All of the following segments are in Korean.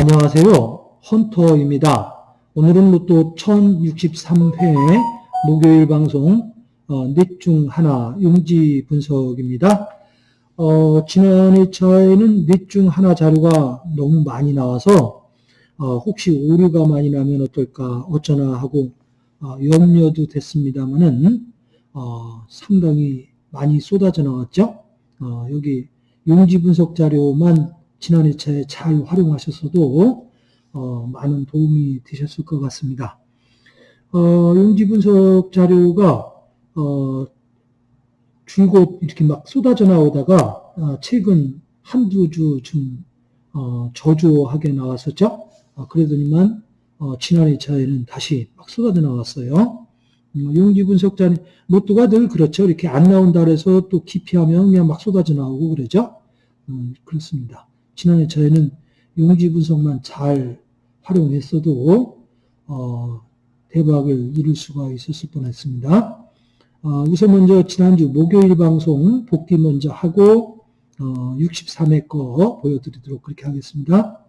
안녕하세요. 헌터입니다. 오늘은 로또 1063회 목요일 방송 어, 넷중 하나 용지 분석입니다. 어, 지난 2차에는 넷 중 하나 자료가 너무 많이 나와서 어, 혹시 오류가 많이 나면 어떨까 어쩌나 하고 어, 염려도 됐습니다만은 어, 상당히 많이 쏟아져 나왔죠. 어, 여기 용지 분석 자료만 지난 2차에 잘 활용하셨어도 어, 많은 도움이 되셨을 것 같습니다. 어, 용지 분석 자료가 어, 줄곧 이렇게 막 쏟아져 나오다가 어, 최근 한두 주좀 어, 저조하게 나왔었죠. 어, 그러더니만 어, 지난 2차에는 다시 막 쏟아져 나왔어요. 음, 용지 분석 자료 로또가 늘 그렇죠. 이렇게 안 나온다 그래서 또 기피하면 그냥 막 쏟아져 나오고 그러죠. 음, 그렇습니다. 지난 2차에는 용지 분석만 잘 활용했어도 어, 대박을 이룰 수가 있었을 뻔했습니다. 어, 우선 먼저 지난주 목요일 방송 복귀 먼저 하고 어, 63회 거 보여드리도록 그렇게 하겠습니다.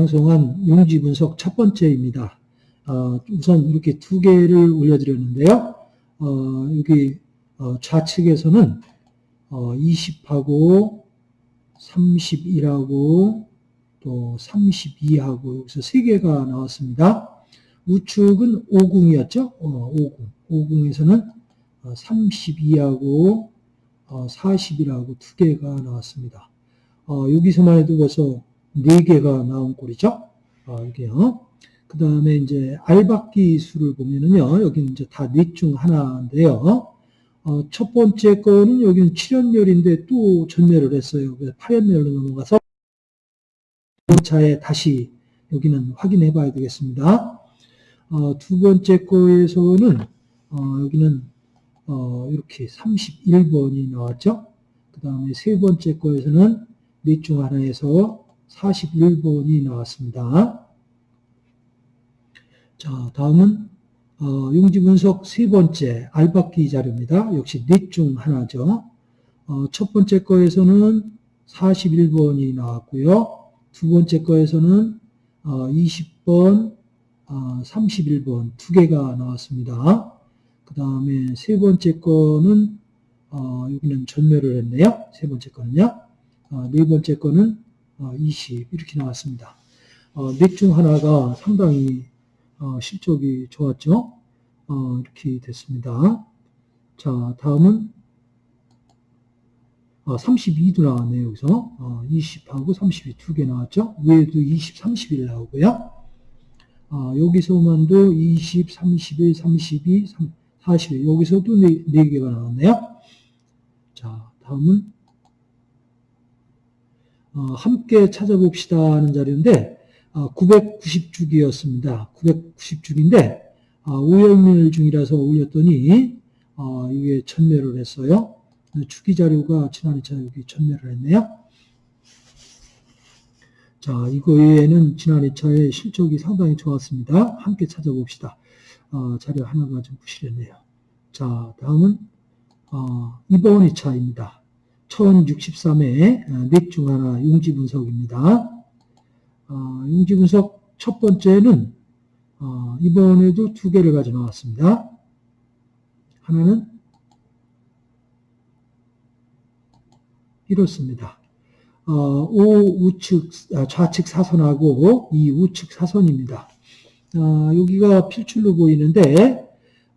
방송한 용지 분석 첫 번째입니다. 어, 우선 이렇게 두 개를 올려드렸는데요. 어, 여기 어, 좌측에서는 어, 20하고 31하고 또 32하고 여기서 세 개가 나왔습니다. 우측은 50이었죠? 어, 50. 50에서는 32하고 40이라고 두 개가 나왔습니다. 어, 여기서만 해도 벌써 네 개가 나온 꼴이죠. 어, 여기요. 그 다음에 이제 알박기 수를 보면은요, 여기는 이제 다 넷 중 하나인데요. 어, 첫 번째 거는 여기는 7연멸인데 또 전멸을 했어요. 그래서 8연멸로 넘어가서 두 차에 다시 여기는 확인해 봐야 되겠습니다. 어, 두 번째 거에서는 어, 여기는 어, 이렇게 31번이 나왔죠. 그 다음에 세 번째 거에서는 넷 중 하나에서 41번이 나왔습니다. 자, 다음은 어, 용지 분석 세 번째 알박기 자료입니다. 역시 넷 중 하나죠. 어, 첫 번째 거에서는 41번이 나왔고요. 두 번째 거에서는 어, 20번, 어, 31번 두 개가 나왔습니다. 그 다음에 세 번째 거는 어, 여기는 전멸을 했네요. 세 번째 거는요. 어, 네 번째 거는 어, 20 이렇게 나왔습니다. 어, 넷중 하나가 상당히 어, 실적이 좋았죠. 어, 이렇게 됐습니다. 자, 다음은 어, 32도 나왔네요. 여기서 어, 20하고 32 두 개 나왔죠. 위에도 20, 31 나오고요. 어, 여기서만도 20, 31, 32, 3, 40 여기서도 네, 네 개가 나왔네요. 자, 다음은 어, 함께 찾아봅시다 하는 자료인데 어, 990주기였습니다. 990주기인데 어, 오열밀 중이라서 올렸더니 어, 이게 전멸을 했어요. 주기 자료가 지난 2차 여기 전멸을 했네요. 자, 이거 외에는 지난 2차에 실적이 상당히 좋았습니다. 함께 찾아봅시다. 어, 자료 하나가 좀 부실했네요. 자, 다음은 어, 이번 2차입니다. 1063회 넷중 하나 용지 분석입니다. 어, 용지 분석 첫 번째는 어, 이번에도 두 개를 가져 나왔습니다. 하나는 이렇습니다. 어, O 우측, 아, 좌측 사선하고 이 우측 사선입니다. 어, 여기가 필출로 보이는데,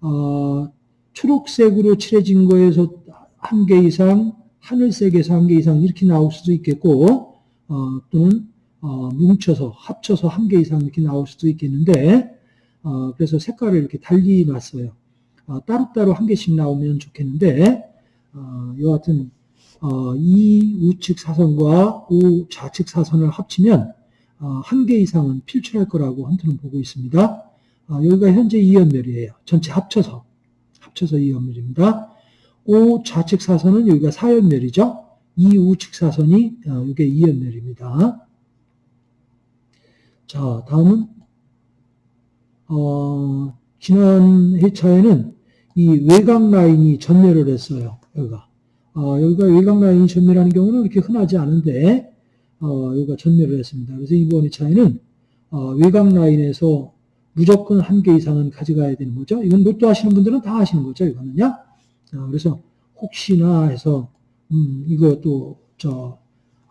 어, 초록색으로 칠해진 거에서 한 개 이상, 하늘색에서 한 개 이상 이렇게 나올 수도 있겠고, 어, 또는 어, 뭉쳐서 합쳐서 한 개 이상 이렇게 나올 수도 있겠는데, 어, 그래서 색깔을 이렇게 달리 놨어요. 어, 따로따로 한 개씩 나오면 좋겠는데, 어, 여하튼 어, 이 우측 사선과 우 좌측 사선을 합치면 어, 한개 이상은 필출할 거라고 헌터는 보고 있습니다. 어, 여기가 현재 2연멸이에요. 전체 합쳐서 합쳐서 2연멸입니다. 오 좌측 사선은 여기가 4연멸이죠. 이 우측 사선이 어, 이게 2연멸입니다. 자, 다음은 어, 지난 회차에는 이 외곽 라인이 전멸을 했어요. 여기가. 어, 여기가 외곽 라인이 전멸하는 경우는 그렇게 흔하지 않은데 어, 여기가 전멸을 했습니다. 그래서 이번 회차에는 어, 외곽 라인에서 무조건 한 개 이상은 가져가야 되는 거죠. 이건 로또 하시는 분들은 다 하시는 거죠. 이거는요. 어, 그래서 혹시나 해서 음, 이거 또 저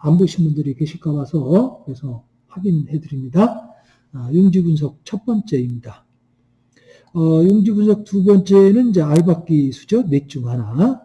안 보신 분들이 계실까 봐서 그래서 확인해 드립니다. 아, 용지 분석 첫 번째입니다. 어, 용지 분석 두 번째는 이제 알박기 수죠. 넷 중 하나.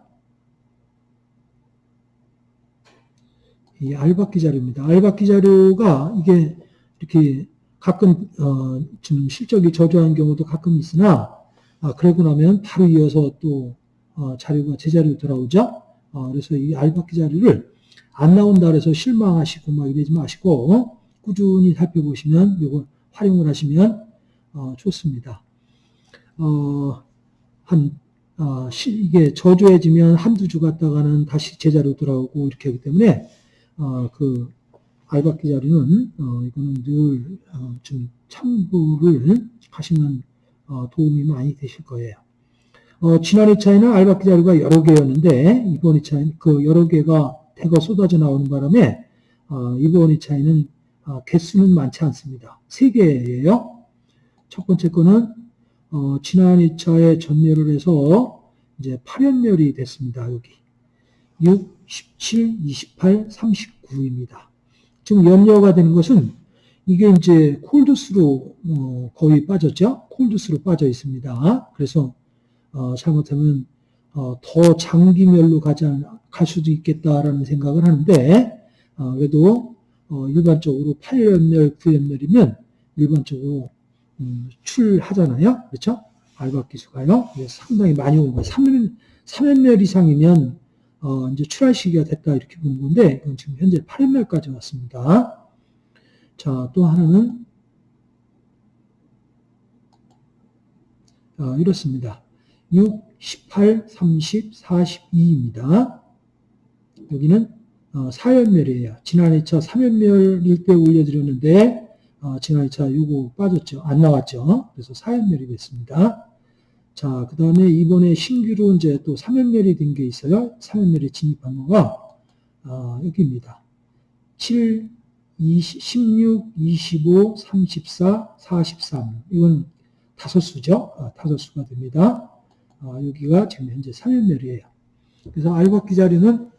이 알박기 자료입니다. 알박기 자료가 이게 이렇게 가끔 어, 좀 실적이 저조한 경우도 가끔 있으나 아, 그러고 나면 바로 이어서 또 어, 자료가 제자리로 돌아오죠. 어, 그래서 이 알박기 자료를 안 나온다 그래서 실망하시고 막 이러지 마시고 꾸준히 살펴보시면 이걸 활용을 하시면 어, 좋습니다. 어, 한 어, 이게 저조해지면 한두 주 갔다가는 다시 제자리로 돌아오고 이렇게 하기 때문에 어, 그 알박기 자료는 어, 이거는 늘 어, 좀 참고를 하시면 어, 도움이 많이 되실 거예요. 어, 지난 2차에는 알박기 자료가 여러 개였는데 이번 2차에는 그 여러 개가 대거 쏟아져 나오는 바람에 어, 이번 2차에는 어, 개수는 많지 않습니다. 3개예요. 첫 번째 거는 어, 지난 2차에 전멸을 해서 이제 8연멸이 됐습니다. 여기 6, 17, 28, 39입니다. 지금 염려가 되는 것은 이게 이제 콜드스로 어, 거의 빠졌죠. 콜드스로 빠져 있습니다. 그래서 어, 잘못하면 어, 더 장기멸로 가지 않, 갈 수도 있겠다라는 생각을 하는데 어, 그래도 어, 일반적으로 8연멸, 9연멸이면 일반적으로 음, 출하잖아요. 그렇죠? 알박 기수가요. 상당히 많이 온 거예요. 3연, 3연멸 이상이면 어, 이제 출할 시기가 됐다 이렇게 보는 건데 이건 지금 현재 8연멸까지 왔습니다. 자, 또 하나는 어, 이렇습니다. 6, 18, 30, 42입니다. 여기는 어, 4연멸이에요. 지난 2차 3연멸일 때 올려드렸는데 어, 지난 2차 요거 빠졌죠. 안 나왔죠. 그래서 4연멸이 됐습니다. 자, 그 다음에 이번에 신규로 이제 또 3연멸이 된 게 있어요. 3연멸에 진입한 거가 어, 여기입니다. 7, 20, 16, 25, 34, 43. 이건 다섯 수죠. 아, 다섯 수가 됩니다. 아, 여기가 지금 현재 3연멸이에요. 그래서 알박기 자료는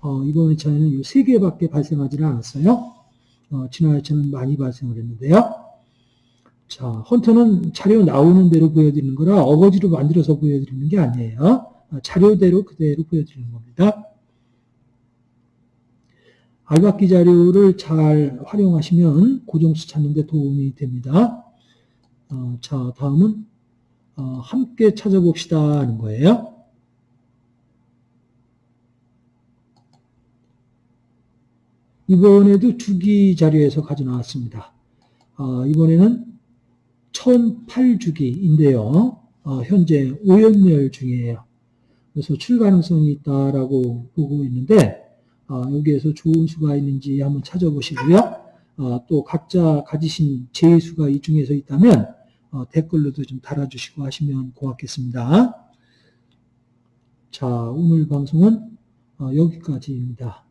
어, 이번 회차에는 이세 개밖에 발생하지는 않았어요. 어, 지난 회차는 많이 발생을 했는데요. 자, 헌터는 자료 나오는 대로 보여드리는 거라 어거지로 만들어서 보여드리는 게 아니에요. 아, 자료대로 그대로 보여드리는 겁니다. 알박기 자료를 잘 활용하시면 고정수 찾는 데 도움이 됩니다. 어, 자, 다음은 어, 함께 찾아봅시다 하는 거예요. 이번에도 주기 자료에서 가져 나왔습니다. 어, 이번에는 1008주기인데요. 어, 현재 오연멸 중이에요. 그래서 출 가능성이 있다라고 보고 있는데 어, 여기에서 좋은 수가 있는지 한번 찾아보시고요. 어, 또 각자 가지신 제수가 이 중에서 있다면 어, 댓글로도 좀 달아주시고 하시면 고맙겠습니다. 자, 오늘 방송은 어, 여기까지입니다.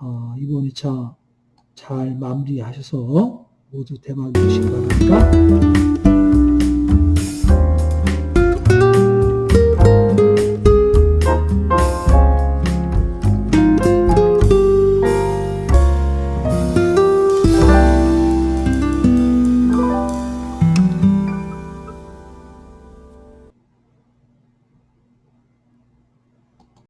어, 이번 2차 잘 마무리하셔서 모두 대박 이루시기 바랍니다.